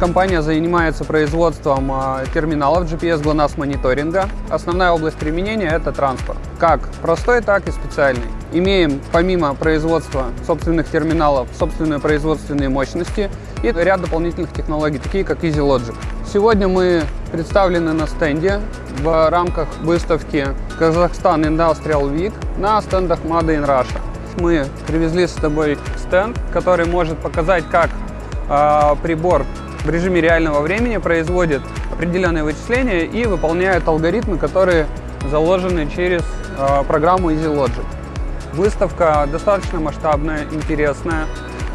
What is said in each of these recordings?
компания занимается производством а, терминалов GPS GLONASS мониторинга. Основная область применения – это транспорт. Как простой, так и специальный. Имеем помимо производства собственных терминалов собственные производственные мощности и ряд дополнительных технологий, такие как EasyLogic. Сегодня мы представлены на стенде в рамках выставки Казахстан Industrial Week на стендах Made in Russia. Мы привезли с собой стенд, который может показать, как э, прибор в режиме реального времени производит определенные вычисления и выполняет алгоритмы, которые заложены через э, программу EasyLogic. Выставка достаточно масштабная, интересная.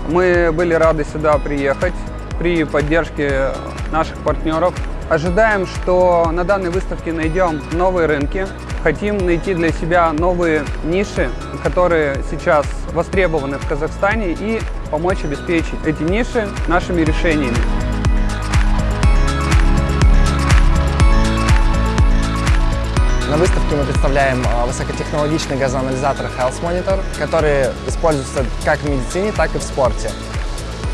Мы были рады сюда приехать при поддержке наших партнеров. Ожидаем, что на данной выставке найдем новые рынки. Хотим найти для себя новые ниши, которые сейчас востребованы в Казахстане и помочь обеспечить эти ниши нашими решениями. На выставке мы представляем а, высокотехнологичный газоанализатор Health Monitor, который используется как в медицине, так и в спорте.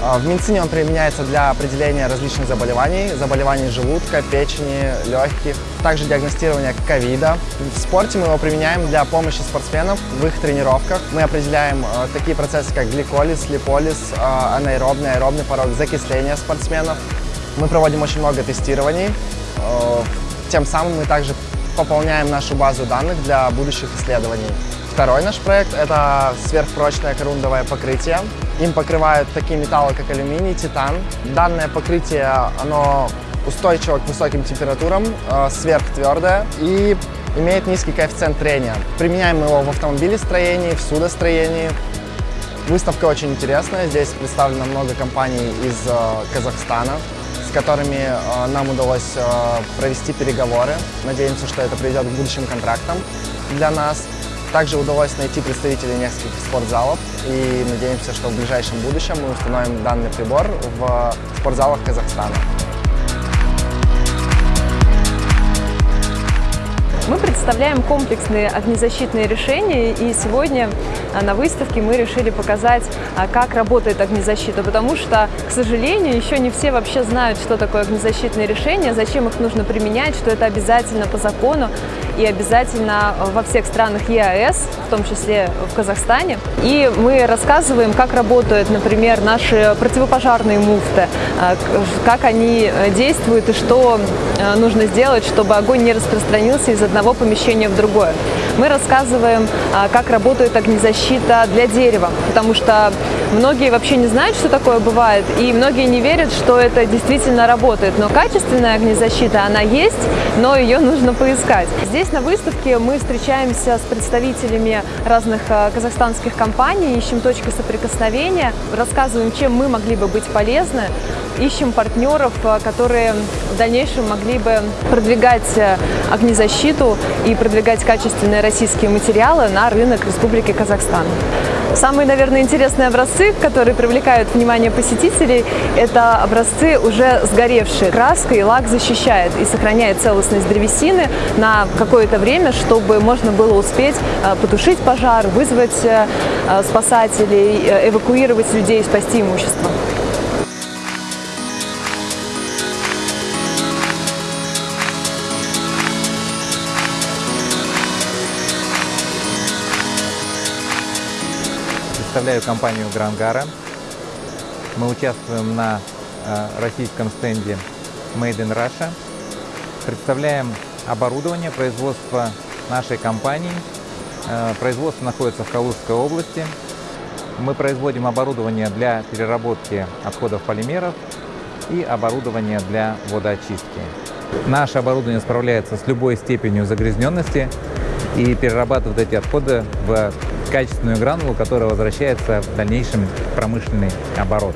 А, в медицине он применяется для определения различных заболеваний, заболеваний желудка, печени, легких, также диагностирования ковида. В спорте мы его применяем для помощи спортсменам в их тренировках. Мы определяем а, такие процессы, как гликолиз, липолиз, анаэробный, аэробный порог, закисление спортсменов. Мы проводим очень много тестирований. Тем самым мы также пополняем нашу базу данных для будущих исследований. Второй наш проект – это сверхпрочное корундовое покрытие. Им покрывают такие металлы, как алюминий, титан. Данное покрытие, оно устойчиво к высоким температурам, э, сверхтвердое и имеет низкий коэффициент трения. Применяем его в автомобилестроении, в судостроении. Выставка очень интересная. Здесь представлено много компаний из э, Казахстана с которыми э, нам удалось э, провести переговоры. Надеемся, что это приведет к будущим контрактам для нас. Также удалось найти представителей нескольких спортзалов и надеемся, что в ближайшем будущем мы установим данный прибор в спортзалах Казахстана. Представляем комплексные огнезащитные решения, и сегодня а, на выставке мы решили показать, а, как работает огнезащита, потому что, к сожалению, еще не все вообще знают, что такое огнезащитные решения, зачем их нужно применять, что это обязательно по закону и обязательно во всех странах ЕАЭС, в том числе в Казахстане. И мы рассказываем, как работают, например, наши противопожарные муфты, а, как они э, действуют и что э, нужно сделать, чтобы огонь не распространился из одного одного помещения в другое. Мы рассказываем, а, как работает огнезащита для дерева, потому что многие вообще не знают, что такое бывает, и многие не верят, что это действительно работает. Но качественная огнезащита, она есть, но ее нужно поискать. Здесь на выставке мы встречаемся с представителями разных а, казахстанских компаний, ищем точки соприкосновения, рассказываем, чем мы могли бы быть полезны, ищем партнеров, а, которые в дальнейшем могли бы продвигать огнезащиту и продвигать качественные российские материалы на рынок Республики Казахстан. Самые, наверное, интересные образцы, которые привлекают внимание посетителей, это образцы уже сгоревшие. Краска и лак защищает и сохраняет целостность древесины на какое-то время, чтобы можно было успеть э, потушить пожар, вызвать э, спасателей, э, эвакуировать людей, спасти имущество. Представляю компанию Грангара. Мы участвуем на э, российском стенде Made in Russia. Представляем оборудование производства нашей компании. Э, производство находится в Калужской области. Мы производим оборудование для переработки отходов полимеров и оборудование для водоочистки. Наше оборудование справляется с любой степенью загрязненности и перерабатывает эти отходы в качественную гранулу, которая возвращается в дальнейшем в промышленный оборот.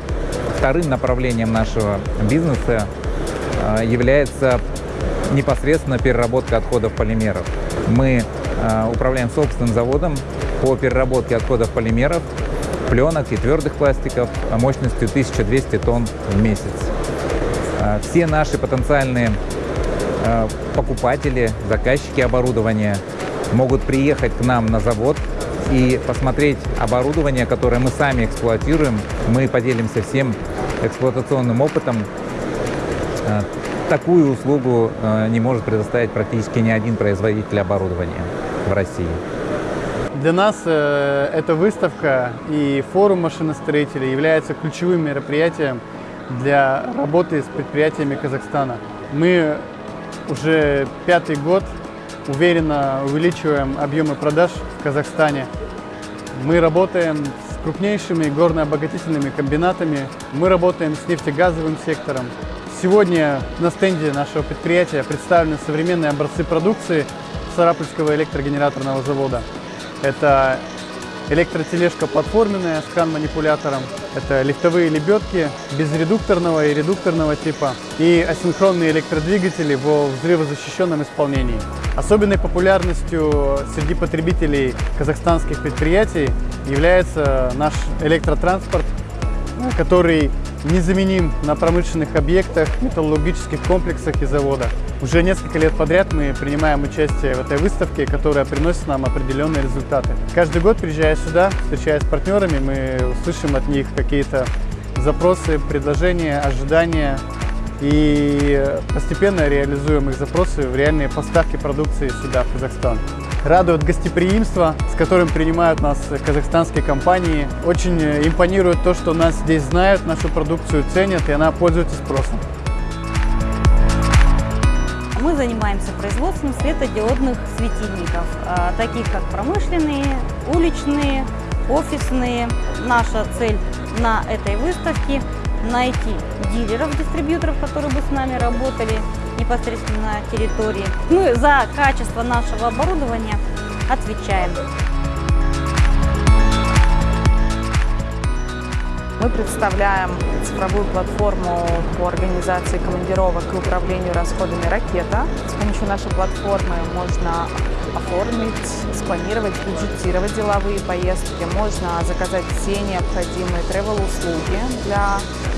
Вторым направлением нашего бизнеса э, является непосредственно переработка отходов полимеров. Мы э, управляем собственным заводом по переработке отходов полимеров, пленок и твердых пластиков мощностью 1200 тонн в месяц. Э, все наши потенциальные покупатели, заказчики оборудования могут приехать к нам на завод и посмотреть оборудование, которое мы сами эксплуатируем. Мы поделимся всем эксплуатационным опытом Э, Такую услугу э, не может предоставить практически ни один производитель оборудования в России. Для нас э, эта выставка и форум машиностроителей являются ключевым мероприятием для работы с предприятиями Казахстана. Мы уже пятый год уверенно увеличиваем объемы продаж в Казахстане. Мы работаем с крупнейшими горно-обогатительными комбинатами, мы работаем с нефтегазовым сектором. Сегодня на стенде нашего предприятия представлены современные образцы продукции Сарапульского электрогенераторного завода. Это электротележка платформенная с кран-манипулятором, это лифтовые лебедки безредукторного и редукторного типа и асинхронные электродвигатели во взрывозащищенном исполнении. Особенной популярностью среди потребителей казахстанских предприятий является наш электротранспорт, который незаменим на промышленных объектах, металлургических комплексах и заводах. Уже несколько лет подряд мы принимаем участие в этой выставке, которая приносит нам определенные результаты. Каждый год, приезжая сюда, встречаясь с партнерами, мы услышим от них какие-то запросы, предложения, ожидания и постепенно реализуем их запросы в реальные поставки продукции сюда, в Казахстан. Радует гостеприимство, с которым принимают нас казахстанские компании. Очень импонирует то, что нас здесь знают, нашу продукцию ценят, и она пользуется спросом. Мы занимаемся производством светодиодных светильников, а, таких как промышленные, уличные, офисные. Наша цель на этой выставке – найти дилеров, дистрибьюторов, которые бы с нами работали непосредственно на территории. Мы за качество нашего оборудования отвечаем. Мы представляем цифровую платформу по организации командировок и управлению расходами «Ракета». С помощью нашей платформы можно оформить, спланировать, бюджетировать деловые поездки. Можно заказать все необходимые travel-услуги для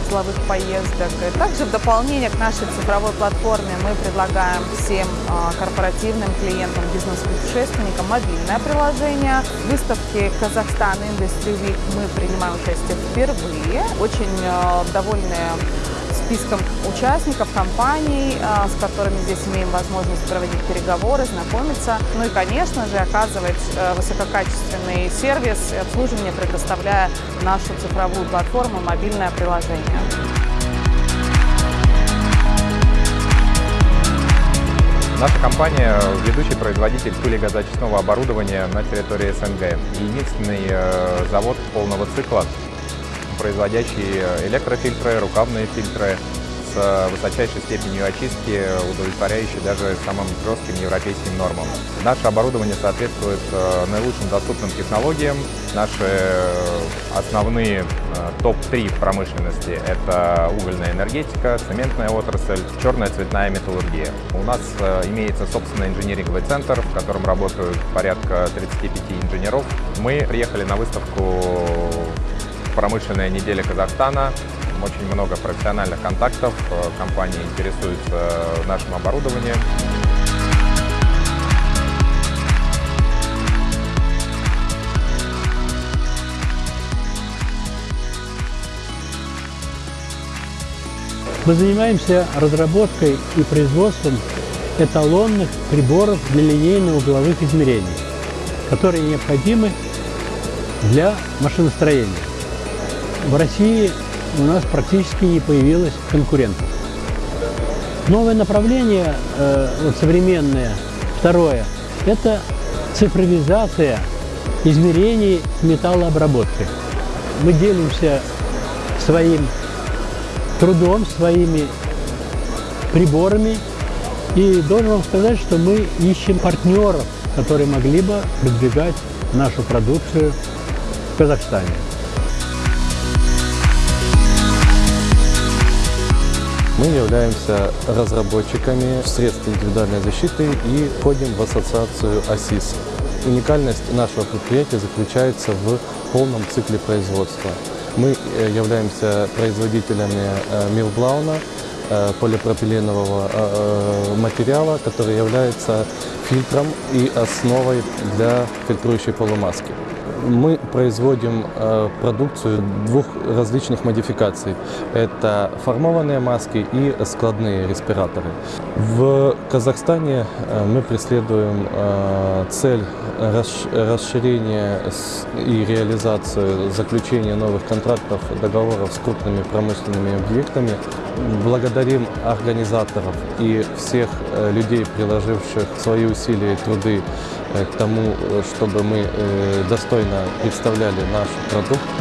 деловых поездок. И также в дополнение к нашей цифровой платформе мы предлагаем всем а, корпоративным клиентам, бизнес-путешественникам мобильное приложение. В выставке Казахстан Industry Week мы принимаем участие впервые. Очень а, довольны списком участников, компаний, а, с которыми здесь имеем возможность проводить переговоры, знакомиться. Ну и, конечно же, оказывать высококачественный сервис и обслуживание, предоставляя нашу цифровую платформу, мобильное приложение. Наша компания – ведущий производитель пылегазочистного оборудования на территории СНГ. Единственный завод полного цикла, производящий электрофильтры, рукавные фильтры с высочайшей степенью очистки, удовлетворяющей даже самым жестким европейским нормам. Наше оборудование соответствует наилучшим доступным технологиям. Наши основные топ-3 в промышленности – это угольная энергетика, цементная отрасль, черная цветная металлургия. У нас имеется собственный инжиниринговый центр, в котором работают порядка 35 инженеров. Мы приехали на выставку промышленная неделя Казахстана. Очень много профессиональных контактов, компании интересуются нашим оборудованием. Мы занимаемся разработкой и производством эталонных приборов для линейно-угловых измерений, которые необходимы для машиностроения. В России у нас практически не появилось конкурентов. Новое направление, э, вот современное, второе, это цифровизация измерений металлообработки. Мы делимся своим трудом, своими приборами. И должен вам сказать, что мы ищем партнеров, которые могли бы продвигать нашу продукцию в Казахстане. Мы являемся разработчиками средств индивидуальной защиты и входим в ассоциацию АСИС. Уникальность нашего предприятия заключается в полном цикле производства. Мы являемся производителями милблауна, полипропиленового материала, который является фильтром и основой для фильтрующей полумаски. Мы производим э, продукцию двух различных модификаций. Это формованные маски и складные респираторы. В Казахстане э, мы преследуем э, цель расш- расширения и реализацию заключения новых контрактов, договоров с крупными промышленными объектами. Благодарим организаторов и всех э, людей, приложивших свои усилия и труды э, к тому, э, чтобы мы достойно представляли наш продукт.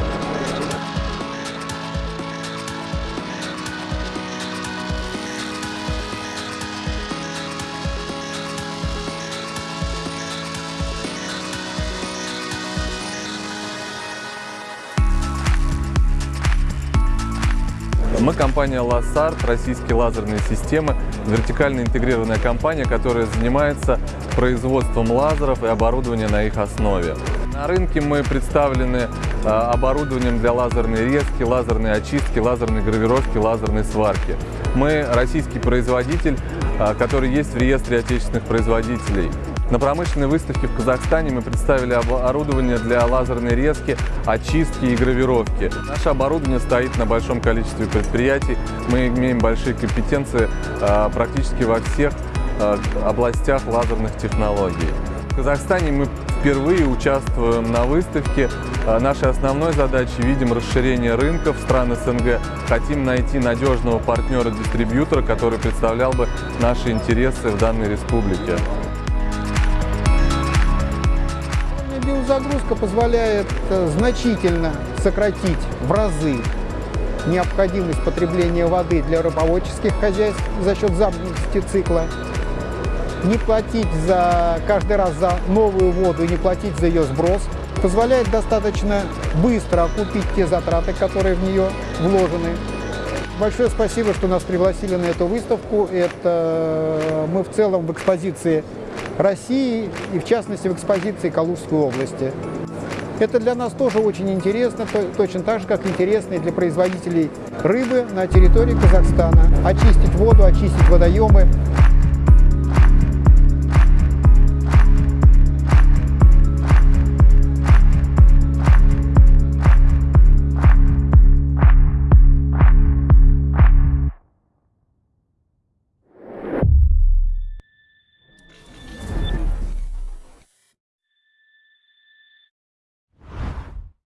Мы компания Lassart, российские лазерные системы, вертикально интегрированная компания, которая занимается производством лазеров и оборудования на их основе. На рынке мы представлены а, оборудованием для лазерной резки, лазерной очистки, лазерной гравировки, лазерной сварки. Мы российский производитель, а, который есть в реестре отечественных производителей. На промышленной выставке в Казахстане мы представили оборудование для лазерной резки, очистки и гравировки. Наше оборудование стоит на большом количестве предприятий. Мы имеем большие компетенции а, практически во всех а, областях лазерных технологий. В Казахстане мы впервые участвуем на выставке. А, Нашей основной задачей видим расширение рынка в стран СНГ. Хотим найти надежного партнера-дистрибьютора, который представлял бы наши интересы в данной республике. Биозагрузка позволяет э, значительно сократить в разы необходимость потребления воды для рыбоводческих хозяйств за счет замкнутости цикла, не платить за каждый раз за новую воду, не платить за ее сброс, позволяет достаточно быстро окупить те затраты, которые в нее вложены. Большое спасибо, что нас пригласили на эту выставку. Это мы в целом в экспозиции России и в частности в экспозиции Калужской области. Это для нас тоже очень интересно, то- точно так же, как интересно и для производителей рыбы на территории Казахстана. Очистить воду, очистить водоемы,